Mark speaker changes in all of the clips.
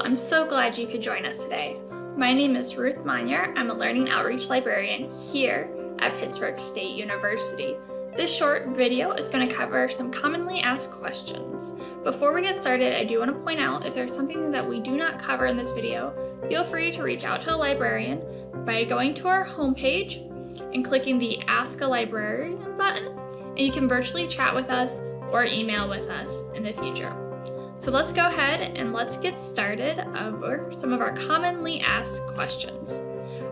Speaker 1: I'm so glad you could join us today. My name is Ruth Monier. I'm a Learning Outreach Librarian here at Pittsburg State University. This short video is going to cover some commonly asked questions. Before we get started, I do want to point out if there's something that we do not cover in this video, feel free to reach out to a librarian by going to our homepage and clicking the Ask a Librarian button, and you can virtually chat with us or email with us in the future. So let's go ahead and let's get started over some of our commonly asked questions.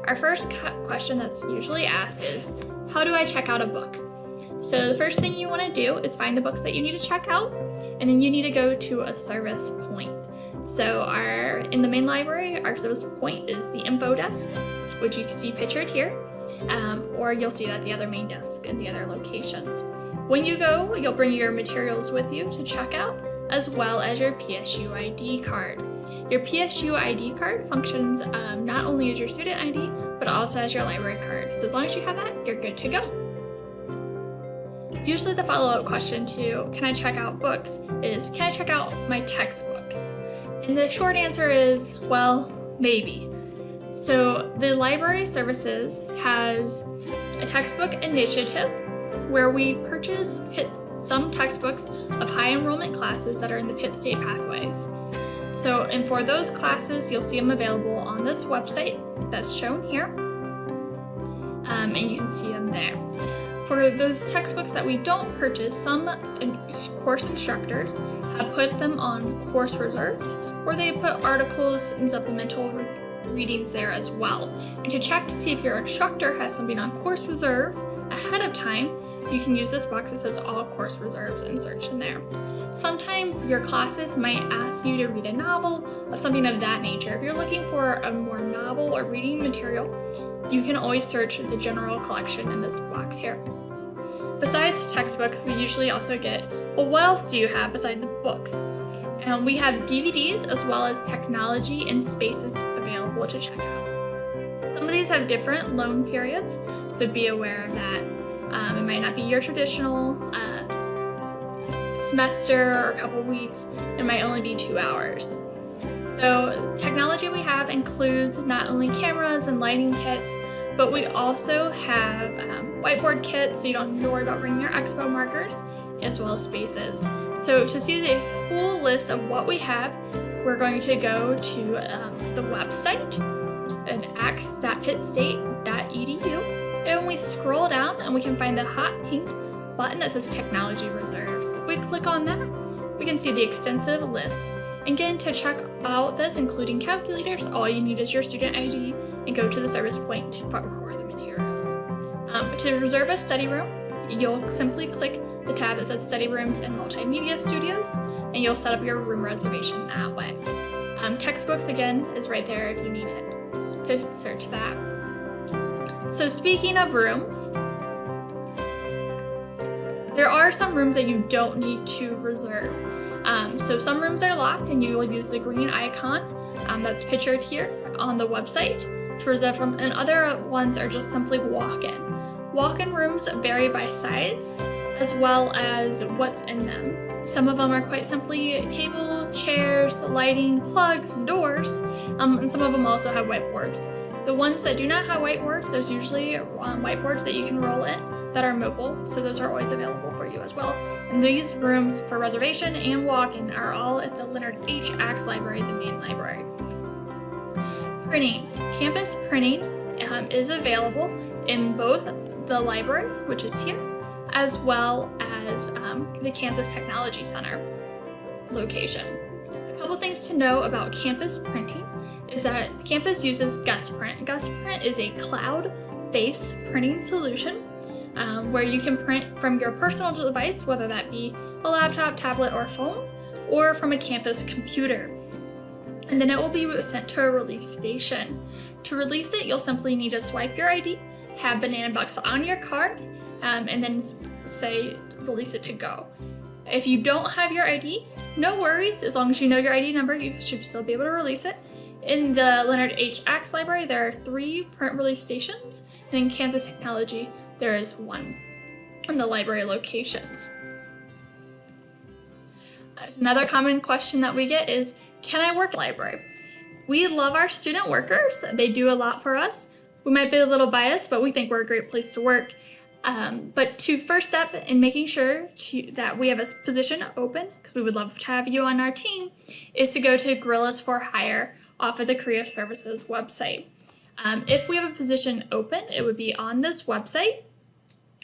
Speaker 1: Our first question that's usually asked is, how do I check out a book? So the first thing you want to do is find the books that you need to check out, and then you need to go to a service point. So our in the main library, our service point is the info desk, which you can see pictured here, um, or you'll see it at the other main desk in the other locations. When you go, you'll bring your materials with you to check out, as well as your PSU ID card. Your PSU ID card functions um, not only as your student ID, but also as your library card. So as long as you have that, you're good to go. Usually the follow-up question to can I check out books is can I check out my textbook? And the short answer is, well, maybe. So the library services has a textbook initiative where we purchase some textbooks of high enrollment classes that are in the Pitt State Pathways. So, and for those classes, you'll see them available on this website that's shown here, um, and you can see them there. For those textbooks that we don't purchase, some course instructors have put them on course reserves, or they put articles and supplemental re readings there as well. And to check to see if your instructor has something on course reserve ahead of time, you can use this box that says all course reserves and search in there. Sometimes your classes might ask you to read a novel or something of that nature. If you're looking for a more novel or reading material, you can always search the general collection in this box here. Besides textbooks, we usually also get, well, what else do you have besides books? And we have DVDs as well as technology and spaces available to check out. Some of these have different loan periods, so be aware of that. Um, it might not be your traditional uh, semester or a couple weeks. It might only be two hours. So technology we have includes not only cameras and lighting kits, but we also have um, whiteboard kits so you don't have to worry about bringing your expo markers, as well as spaces. So to see the full list of what we have, we're going to go to um, the website at and we scroll down and we can find the hot pink button that says Technology Reserves. If we click on that, we can see the extensive list. Again, to check out this, including calculators, all you need is your student ID and go to the service point for the materials. Um, to reserve a study room, you'll simply click the tab that says Study Rooms and Multimedia Studios, and you'll set up your room reservation that way. Um, textbooks, again, is right there if you need it to search that. So speaking of rooms, there are some rooms that you don't need to reserve. Um, so some rooms are locked and you will use the green icon um, that's pictured here on the website to reserve them, and other ones are just simply walk-in. Walk-in rooms vary by size as well as what's in them. Some of them are quite simply table, chairs, lighting, plugs, doors, um, and some of them also have whiteboards. The ones that do not have whiteboards, there's usually um, whiteboards that you can roll in that are mobile, so those are always available for you as well. And these rooms for reservation and walk-in are all at the Leonard H. Axe Library, the main library. Printing. Campus printing um, is available in both the library, which is here, as well as um, the Kansas Technology Center location. A couple things to know about campus printing is that campus uses GusPrint. GusPrint is a cloud-based printing solution um, where you can print from your personal device, whether that be a laptop, tablet, or phone, or from a campus computer. And then it will be sent to a release station. To release it, you'll simply need to swipe your ID, have Banana Bucks on your card, um, and then say release it to go. If you don't have your ID, no worries. As long as you know your ID number, you should still be able to release it. In the Leonard H. Axe Library, there are three print release stations, and in Kansas Technology, there is one in the library locations. Another common question that we get is, can I work at library? we love our student workers. They do a lot for us. We might be a little biased, but we think we're a great place to work. Um, but to first step in making sure to, that we have a position open, because we would love to have you on our team, is to go to Gorillas for Hire off of the Career Services website. Um, if we have a position open, it would be on this website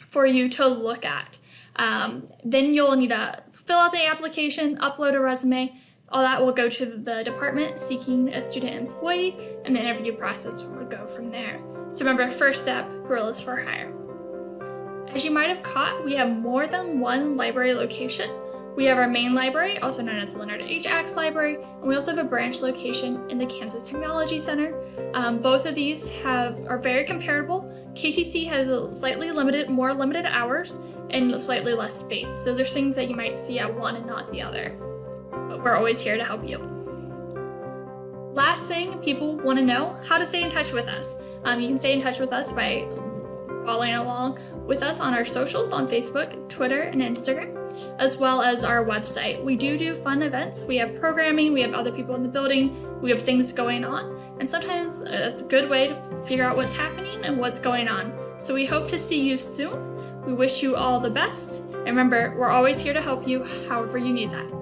Speaker 1: for you to look at. Um, then you'll need to fill out the application, upload a resume. All that will go to the department seeking a student employee, and the interview process will go from there. So remember, first step, Gorillas for Hire. As you might have caught, we have more than one library location. We have our main library, also known as the Leonard H. Axe Library, and we also have a branch location in the Kansas Technology Center. Um, both of these have are very comparable. KTC has a slightly limited, more limited hours and slightly less space, so there's things that you might see at one and not the other. But we're always here to help you. Last thing people want to know, how to stay in touch with us. Um, you can stay in touch with us by following along with us on our socials on Facebook, Twitter, and Instagram, as well as our website. We do do fun events. We have programming, we have other people in the building, we have things going on, and sometimes uh, it's a good way to figure out what's happening and what's going on. So we hope to see you soon. We wish you all the best. And remember, we're always here to help you however you need that.